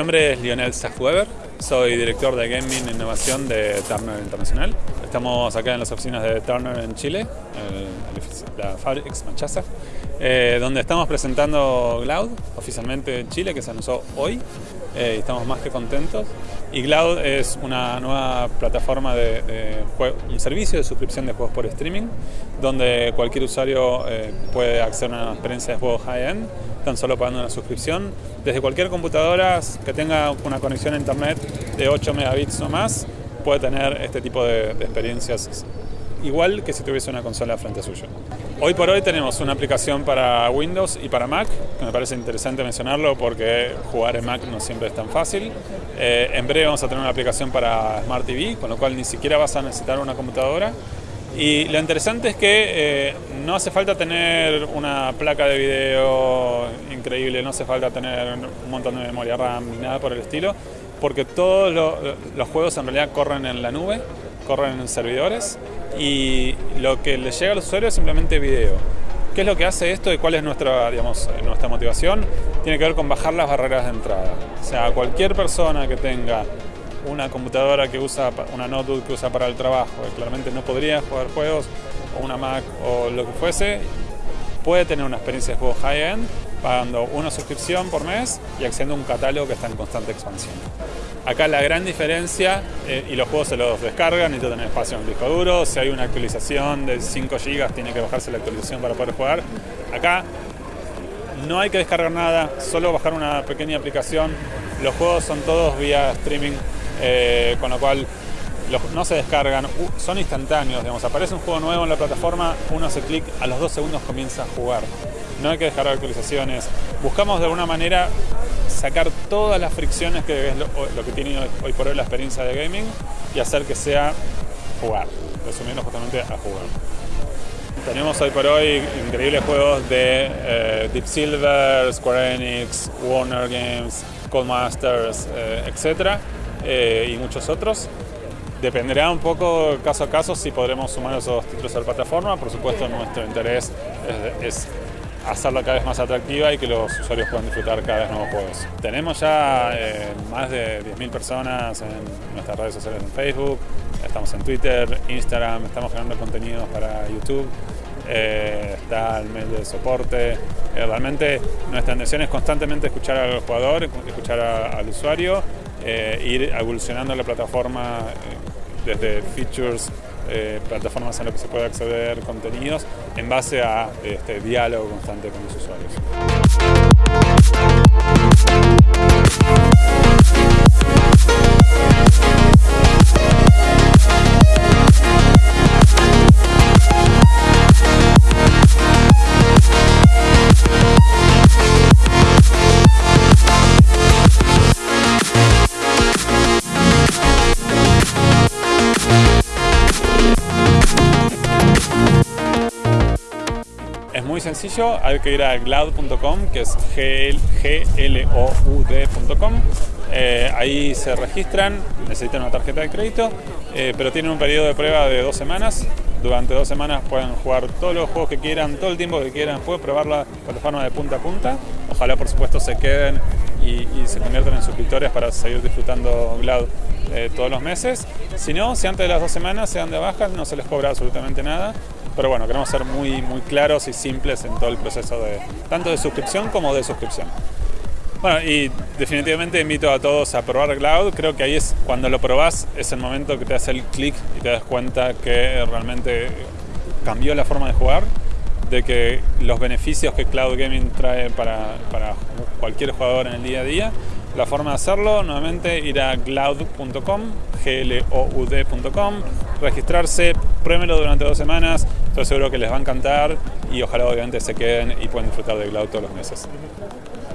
nombre es Lionel Sachweber, soy director de Gaming e Innovación de Turner Internacional. Estamos acá en las oficinas de Turner en Chile, en la Fabrics Manchester, eh, donde estamos presentando Cloud oficialmente en Chile, que se anunció hoy. Eh, y estamos más que contentos. Y Cloud es una nueva plataforma de, un servicio de suscripción de juegos por streaming, donde cualquier usuario eh, puede acceder a una experiencia de juegos high-end, tan solo pagando una suscripción, desde cualquier computadora que tenga una conexión a internet de 8 megabits o más, puede tener este tipo de, de experiencias igual que si tuviese una consola frente a suyo. Hoy por hoy tenemos una aplicación para Windows y para Mac, que me parece interesante mencionarlo porque jugar en Mac no siempre es tan fácil. Eh, en breve vamos a tener una aplicación para Smart TV, con lo cual ni siquiera vas a necesitar una computadora. Y lo interesante es que eh, no hace falta tener una placa de video increíble, no hace falta tener un montón de memoria RAM ni nada por el estilo, porque todos los juegos en realidad corren en la nube, corren en servidores y lo que le llega al usuario es simplemente video. ¿Qué es lo que hace esto y cuál es nuestra, digamos, nuestra motivación? Tiene que ver con bajar las barreras de entrada. O sea, cualquier persona que tenga una computadora que usa, una notebook que usa para el trabajo, que claramente no podría jugar juegos, o una Mac o lo que fuese, puede tener una experiencia de juego high-end pagando una suscripción por mes y accediendo a un catálogo que está en constante expansión. Acá la gran diferencia, eh, y los juegos se los descargan, necesitan tener espacio en el disco duro, si hay una actualización de 5 GB tiene que bajarse la actualización para poder jugar. Acá no hay que descargar nada, solo bajar una pequeña aplicación. Los juegos son todos vía streaming, eh, con lo cual no se descargan, son instantáneos, digamos, aparece un juego nuevo en la plataforma, uno hace clic, a los dos segundos comienza a jugar. No hay que descargar actualizaciones. Buscamos de alguna manera sacar todas las fricciones que es lo, que tiene hoy, por hoy la experiencia de gaming y hacer que sea jugar, resumiendo justamente a jugar. Tenemos hoy por hoy increíbles juegos de eh, Deep Silver, Square Enix, Warner Games, Codemasters, eh, etc. Eh, y muchos otros. Dependerá un poco caso a caso si podremos sumar esos títulos a la plataforma. Por supuesto, nuestro interés es, hacerla cada vez más atractiva y que los usuarios puedan disfrutar cada vez nuevos juegos. Tenemos ya eh, más de 10.000 personas en nuestras redes sociales en Facebook, estamos en Twitter, Instagram, estamos creando contenidos para YouTube, eh, está el mail de soporte. Eh, realmente nuestra intención es constantemente escuchar al jugador, escuchar al usuario, ir evolucionando la plataforma desde features, eh, plataformas en las que se puede acceder contenidos en base a este diálogo constante con los usuarios. Muy sencillo, hay que ir a cloud.com, que es gloud.com. Eh, ahí se registran, necesitan una tarjeta de crédito, eh, pero tienen un periodo de prueba de dos semanas. Durante dos semanas pueden jugar todos los juegos que quieran, todo el tiempo que quieran, pueden probar la plataforma de punta a punta. Ojalá, por supuesto, se queden y, se conviertan en suscriptores para seguir disfrutando Cloud eh, todos los meses. Si no, si antes de las dos semanas se dan de baja, no se les cobra absolutamente nada pero bueno, queremos ser muy, muy claros y simples en todo el proceso de tanto de suscripción como de suscripción. Bueno, y definitivamente invito a todos a probar Cloud. Creo que ahí es cuando lo probás, es el momento que te hace el clic y te das cuenta que realmente cambió la forma de jugar, de que los beneficios que Cloud Gaming trae para, para cualquier jugador en el día a día la forma de hacerlo, nuevamente, ir a cloud.com, gloud.com, registrarse, pruémelo durante dos semanas, estoy seguro que les va a encantar y ojalá obviamente se queden y puedan disfrutar de Cloud todos los meses.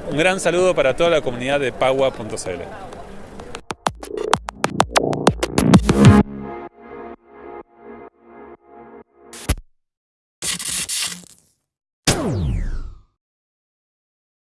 Un gran saludo para toda la comunidad de Pagua.cl.